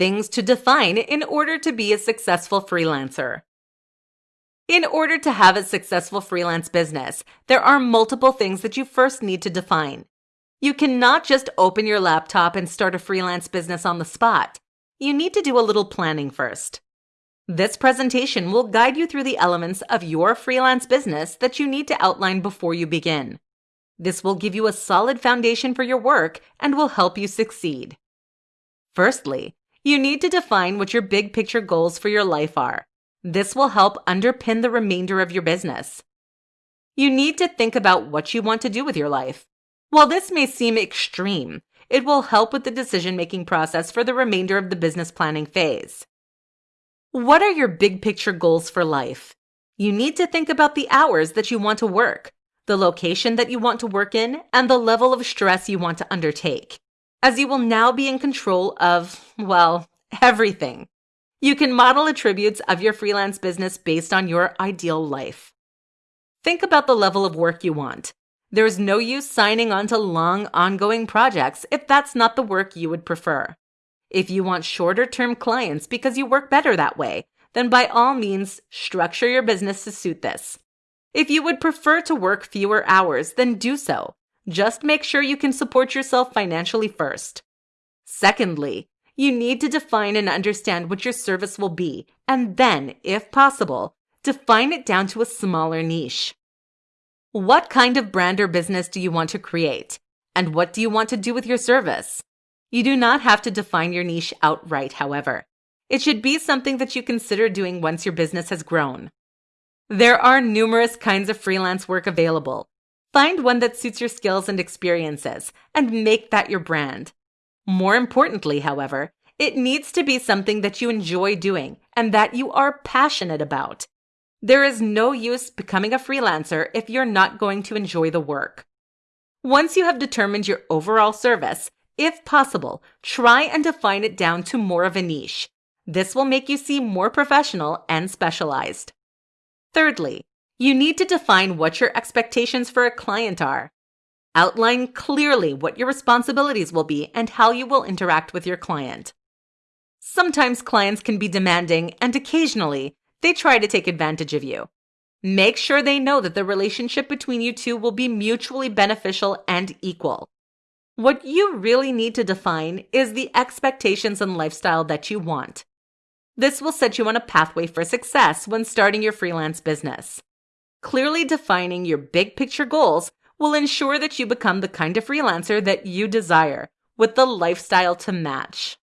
Things to define in order to be a successful freelancer. In order to have a successful freelance business, there are multiple things that you first need to define. You cannot just open your laptop and start a freelance business on the spot. You need to do a little planning first. This presentation will guide you through the elements of your freelance business that you need to outline before you begin. This will give you a solid foundation for your work and will help you succeed. Firstly, you need to define what your big picture goals for your life are. This will help underpin the remainder of your business. You need to think about what you want to do with your life. While this may seem extreme, it will help with the decision making process for the remainder of the business planning phase. What are your big picture goals for life? You need to think about the hours that you want to work, the location that you want to work in, and the level of stress you want to undertake, as you will now be in control of, well, everything. You can model attributes of your freelance business based on your ideal life. Think about the level of work you want. There is no use signing on to long, ongoing projects if that's not the work you would prefer. If you want shorter term clients because you work better that way, then by all means, structure your business to suit this. If you would prefer to work fewer hours, then do so. Just make sure you can support yourself financially first. Secondly, you need to define and understand what your service will be, and then, if possible, define it down to a smaller niche. What kind of brand or business do you want to create? And what do you want to do with your service? You do not have to define your niche outright, however. It should be something that you consider doing once your business has grown. There are numerous kinds of freelance work available. Find one that suits your skills and experiences and make that your brand. More importantly, however, it needs to be something that you enjoy doing and that you are passionate about. There is no use becoming a freelancer if you're not going to enjoy the work. Once you have determined your overall service, if possible, try and define it down to more of a niche. This will make you seem more professional and specialized. Thirdly, you need to define what your expectations for a client are. Outline clearly what your responsibilities will be and how you will interact with your client. Sometimes clients can be demanding, and occasionally they try to take advantage of you. Make sure they know that the relationship between you two will be mutually beneficial and equal. What you really need to define is the expectations and lifestyle that you want. This will set you on a pathway for success when starting your freelance business. Clearly defining your big picture goals will ensure that you become the kind of freelancer that you desire with the lifestyle to match.